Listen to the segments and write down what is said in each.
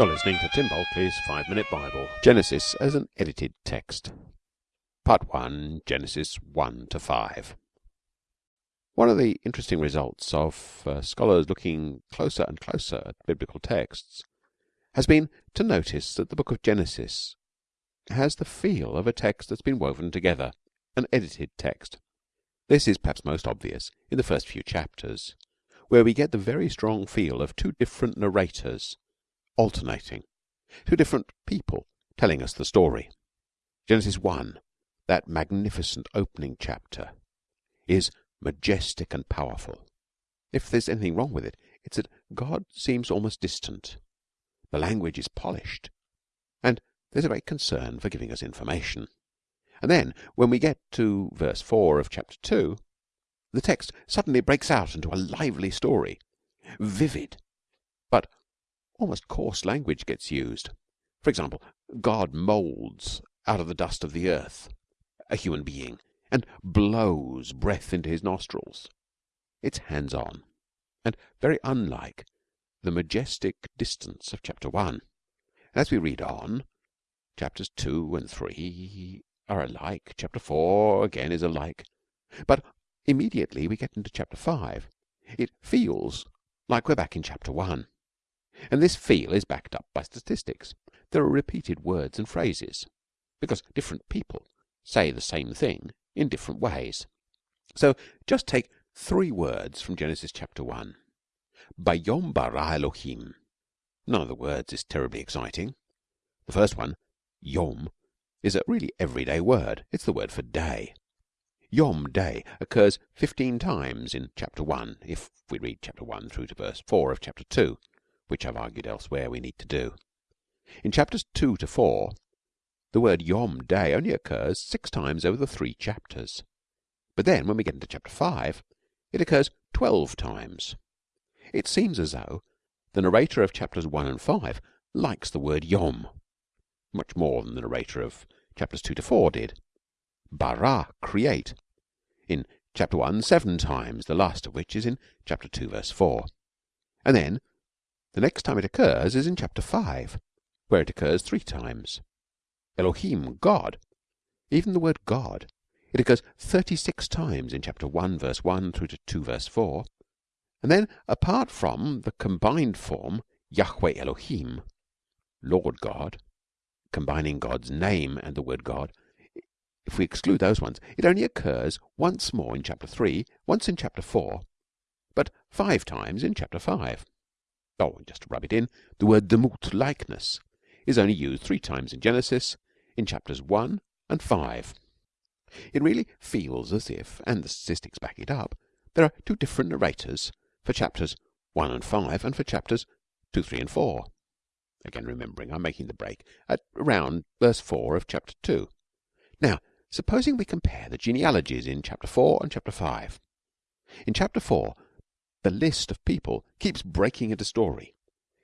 You're listening to Tim Bulkeley's Five Minute Bible. Genesis as an edited text. Part 1, Genesis 1 to 5. One of the interesting results of uh, scholars looking closer and closer at biblical texts has been to notice that the book of Genesis has the feel of a text that's been woven together, an edited text. This is perhaps most obvious in the first few chapters, where we get the very strong feel of two different narrators alternating, two different people telling us the story. Genesis 1, that magnificent opening chapter, is majestic and powerful. If there's anything wrong with it, it's that God seems almost distant. The language is polished, and there's a great concern for giving us information. And then, when we get to verse 4 of chapter 2, the text suddenly breaks out into a lively story, vivid, but almost coarse language gets used. For example, God moulds out of the dust of the earth a human being and blows breath into his nostrils. It's hands on and very unlike the majestic distance of chapter 1. As we read on, chapters 2 and 3 are alike, chapter 4 again is alike, but immediately we get into chapter 5, it feels like we're back in chapter 1. And this feel is backed up by statistics. There are repeated words and phrases because different people say the same thing in different ways. So just take three words from Genesis chapter 1. Bayom bara Elohim. None of the words is terribly exciting. The first one, Yom, is a really everyday word. It's the word for day. Yom day occurs 15 times in chapter 1 if we read chapter 1 through to verse 4 of chapter 2 which I've argued elsewhere we need to do. In chapters 2 to 4, the word Yom Day only occurs six times over the three chapters. But then, when we get into chapter 5, it occurs 12 times. It seems as though the narrator of chapters 1 and 5 likes the word Yom much more than the narrator of chapters 2 to 4 did. Bara, create. In chapter 1, seven times, the last of which is in chapter 2, verse 4. And then the next time it occurs is in chapter 5, where it occurs three times. Elohim, God. Even the word God, it occurs 36 times in chapter 1, verse 1 through to 2, verse 4. And then, apart from the combined form Yahweh Elohim, Lord God, combining God's name and the word God, if we exclude those ones, it only occurs once more in chapter 3, once in chapter 4, but five times in chapter 5. Oh, and just to rub it in, the word demut, likeness, is only used three times in Genesis, in chapters 1 and 5. It really feels as if, and the statistics back it up, there are two different narrators for chapters 1 and 5 and for chapters 2, 3 and 4. Again, remembering I'm making the break at around verse 4 of chapter 2. Now, supposing we compare the genealogies in chapter 4 and chapter 5. In chapter 4, the list of people keeps breaking into story.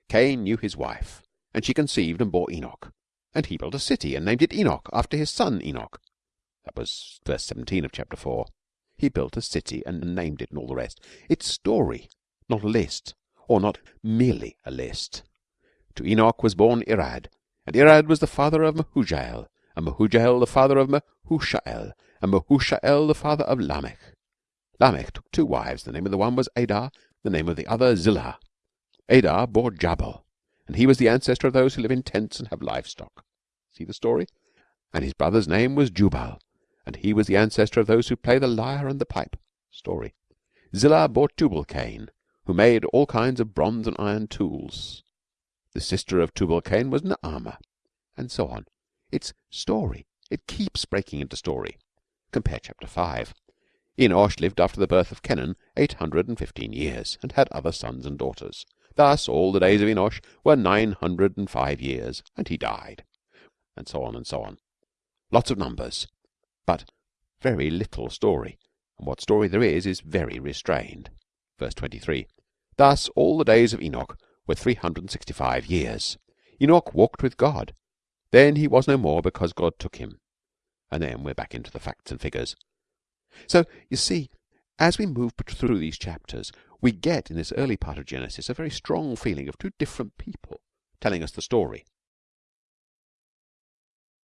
Cain knew his wife, and she conceived and bore Enoch. And he built a city and named it Enoch after his son Enoch. That was verse 17 of chapter 4. He built a city and named it and all the rest. It's story, not a list, or not merely a list. To Enoch was born Irad, and Irad was the father of Mehujael, and Mehujael the father of Methushael, and Methushael the father of Lamech. Lamech took two wives. The name of the one was Adah, the name of the other Zillah. Adah bore Jabal, and he was the ancestor of those who live in tents and have livestock. See the story? And his brother's name was Jubal, and he was the ancestor of those who play the lyre and the pipe. Story. Zillah bore Tubal Cain, who made all kinds of bronze and iron tools. The sister of Tubal Cain was Naamah, and so on. It's story. It keeps breaking into story. Compare chapter 5. Enosh lived after the birth of Kenan eight hundred and fifteen years, and had other sons and daughters. Thus all the days of Enosh were nine hundred and five years, and he died. And so on and so on. Lots of numbers, but very little story, and what story there is is very restrained. Verse 23. Thus all the days of Enoch were three hundred and sixty-five years. Enoch walked with God. Then he was no more because God took him. And then we're back into the facts and figures. So you see, as we move through these chapters, we get in this early part of Genesis a very strong feeling of two different people telling us the story.